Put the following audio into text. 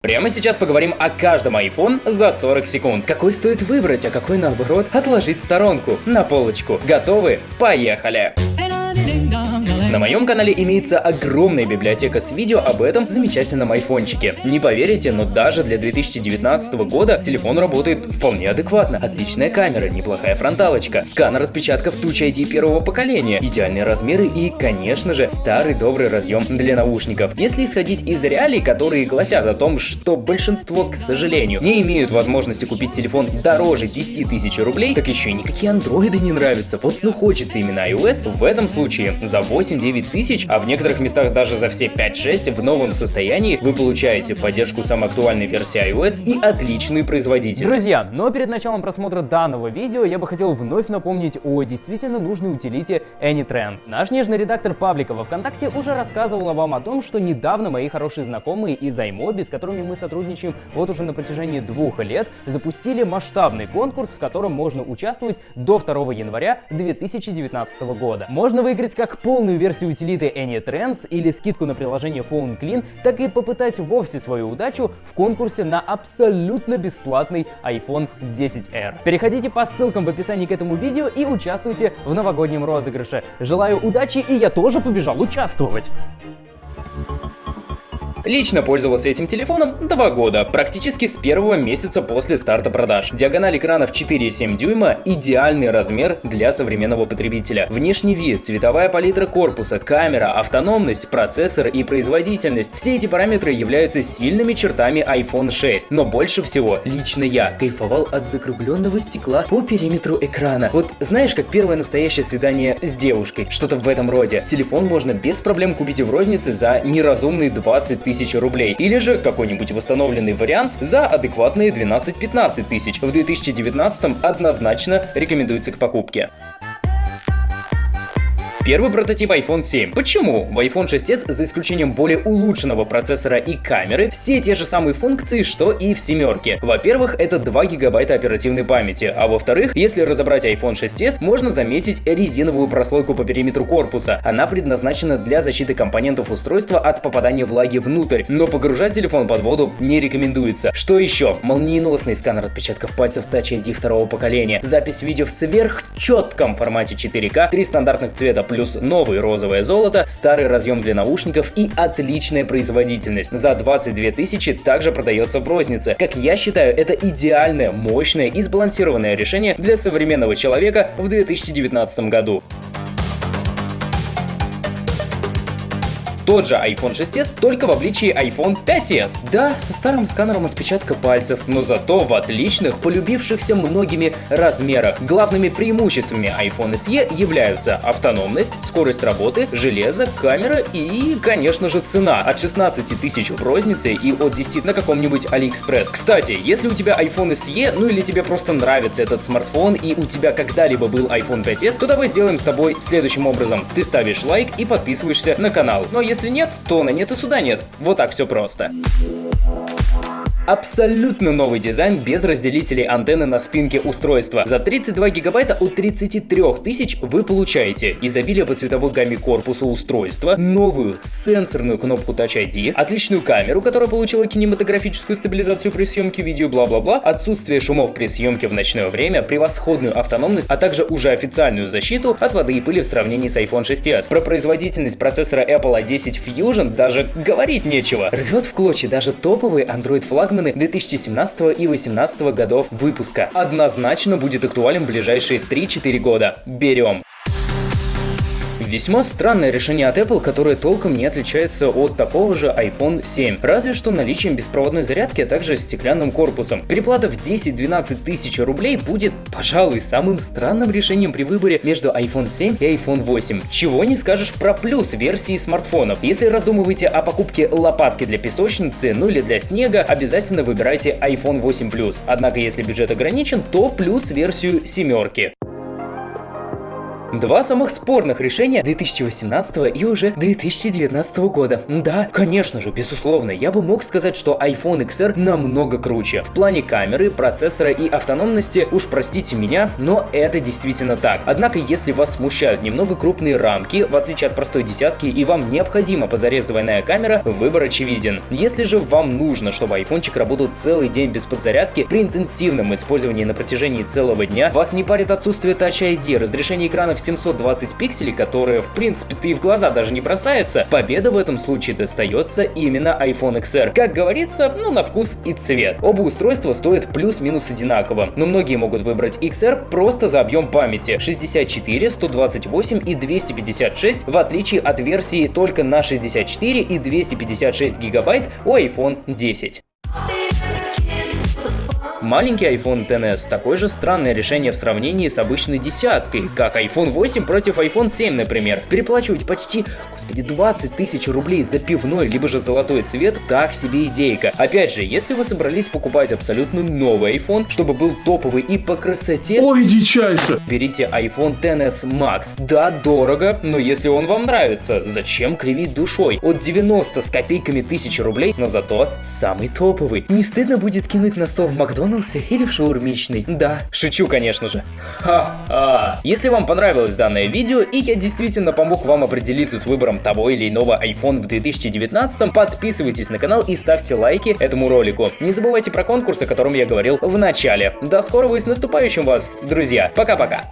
Прямо сейчас поговорим о каждом iPhone за 40 секунд. Какой стоит выбрать, а какой наоборот отложить в сторонку, на полочку. Готовы? Поехали! На моем канале имеется огромная библиотека с видео об этом замечательном айфончике. Не поверите, но даже для 2019 года телефон работает вполне адекватно. Отличная камера, неплохая фронталочка, сканер отпечатков Touch ID первого поколения, идеальные размеры и, конечно же, старый добрый разъем для наушников. Если исходить из реалий, которые гласят о том, что большинство, к сожалению, не имеют возможности купить телефон дороже 10 тысяч рублей, так еще и никакие андроиды не нравятся. Вот ну хочется именно iOS, в этом случае за 8 8-9 тысяч, а в некоторых местах даже за все 5-6 в новом состоянии вы получаете поддержку самой актуальной версии iOS и отличную производительность. Друзья, но перед началом просмотра данного видео я бы хотел вновь напомнить о действительно нужной утилите AnyTrend. Наш нежный редактор паблика во Вконтакте уже рассказывала вам о том, что недавно мои хорошие знакомые из iMobi, с которыми мы сотрудничаем вот уже на протяжении двух лет, запустили масштабный конкурс, в котором можно участвовать до 2 января 2019 года. Можно выиграть как полную версию версию утилиты AnyTrends или скидку на приложение Phone Clean, так и попытать вовсе свою удачу в конкурсе на абсолютно бесплатный iPhone 10R. Переходите по ссылкам в описании к этому видео и участвуйте в новогоднем розыгрыше. Желаю удачи и я тоже побежал участвовать! Лично пользовался этим телефоном два года, практически с первого месяца после старта продаж. Диагональ экрана в 4,7 дюйма – идеальный размер для современного потребителя. Внешний вид, цветовая палитра корпуса, камера, автономность, процессор и производительность – все эти параметры являются сильными чертами iPhone 6. Но больше всего лично я кайфовал от закругленного стекла по периметру экрана. Вот знаешь, как первое настоящее свидание с девушкой, что-то в этом роде. Телефон можно без проблем купить в рознице за неразумные 20 тысяч тысяч рублей, или же какой-нибудь восстановленный вариант за адекватные 12-15 тысяч. В 2019 однозначно рекомендуется к покупке. Первый прототип iPhone 7. Почему? В iPhone 6s, за исключением более улучшенного процессора и камеры, все те же самые функции, что и в семерке. Во-первых, это 2 гигабайта оперативной памяти, а во-вторых, если разобрать iPhone 6s, можно заметить резиновую прослойку по периметру корпуса. Она предназначена для защиты компонентов устройства от попадания влаги внутрь, но погружать телефон под воду не рекомендуется. Что еще? Молниеносный сканер отпечатков пальцев Touch ID второго поколения, запись видео в сверхчетком формате 4К, три стандартных цвета плюс плюс новый розовое золото, старый разъем для наушников и отличная производительность. За 22 тысячи также продается в рознице. Как я считаю, это идеальное, мощное и сбалансированное решение для современного человека в 2019 году. Тот же iPhone 6s, только в обличии iPhone 5s. Да, со старым сканером отпечатка пальцев, но зато в отличных, полюбившихся многими размерах. Главными преимуществами iPhone SE являются автономность, скорость работы, железо, камера и, конечно же, цена. От 16 тысяч в рознице и от 10 на каком-нибудь AliExpress. Кстати, если у тебя iPhone SE, ну или тебе просто нравится этот смартфон и у тебя когда-либо был iPhone 5s, то давай сделаем с тобой следующим образом. Ты ставишь лайк и подписываешься на канал. Ну а если если нет, то на нет и сюда нет. Вот так все просто. Абсолютно новый дизайн без разделителей антенны на спинке устройства. За 32 гигабайта от 33 тысяч вы получаете изобилие по цветовой гамме корпуса устройства, новую сенсорную кнопку Touch ID, отличную камеру, которая получила кинематографическую стабилизацию при съемке видео, бла-бла-бла, отсутствие шумов при съемке в ночное время, превосходную автономность, а также уже официальную защиту от воды и пыли в сравнении с iPhone 6s. Про производительность процессора Apple A10 Fusion даже говорить нечего. Рвет в клочья даже топовый Android флагманы 2017 и 2018 годов выпуска. Однозначно будет актуален в ближайшие 3-4 года. Берем! Весьма странное решение от Apple, которое толком не отличается от такого же iPhone 7, разве что наличием беспроводной зарядки, а также стеклянным корпусом. Переплата в 10-12 тысяч рублей будет, пожалуй, самым странным решением при выборе между iPhone 7 и iPhone 8. Чего не скажешь про плюс версии смартфонов. Если раздумываете о покупке лопатки для песочницы, ну или для снега, обязательно выбирайте iPhone 8 Plus. Однако, если бюджет ограничен, то плюс версию семерки. Два самых спорных решения 2018 и уже 2019 года. Да, конечно же, безусловно, я бы мог сказать, что iPhone XR намного круче. В плане камеры, процессора и автономности, уж простите меня, но это действительно так. Однако, если вас смущают немного крупные рамки, в отличие от простой десятки, и вам необходима позарез двойная камера, выбор очевиден. Если же вам нужно, чтобы айфончик работал целый день без подзарядки, при интенсивном использовании на протяжении целого дня, вас не парит отсутствие Touch ID, разрешение экрана в 720 пикселей, которое в принципе-то и в глаза даже не бросается, победа в этом случае достается именно iPhone XR. Как говорится, ну на вкус и цвет. Оба устройства стоят плюс-минус одинаково, но многие могут выбрать XR просто за объем памяти 64, 128 и 256, в отличие от версии только на 64 и 256 гигабайт у iPhone 10. Маленький iPhone XS – такое же странное решение в сравнении с обычной десяткой, как iPhone 8 против iPhone 7, например. Переплачивать почти, господи, 20 тысяч рублей за пивной, либо же золотой цвет – так себе идейка. Опять же, если вы собрались покупать абсолютно новый iPhone, чтобы был топовый и по красоте… Ой, дичайше! Берите iPhone XS Max. Да, дорого, но если он вам нравится, зачем кривить душой? От 90 с копейками тысяч рублей, но зато самый топовый. Не стыдно будет кинуть на стол в Макдональдс Макдональдсе или в шаурмичной. Да, шучу, конечно же. Ха-ха. Если вам понравилось данное видео и я действительно помог вам определиться с выбором того или иного iPhone в 2019, подписывайтесь на канал и ставьте лайки этому ролику. Не забывайте про конкурс, о котором я говорил в начале. До скорого и с наступающим вас, друзья. Пока-пока.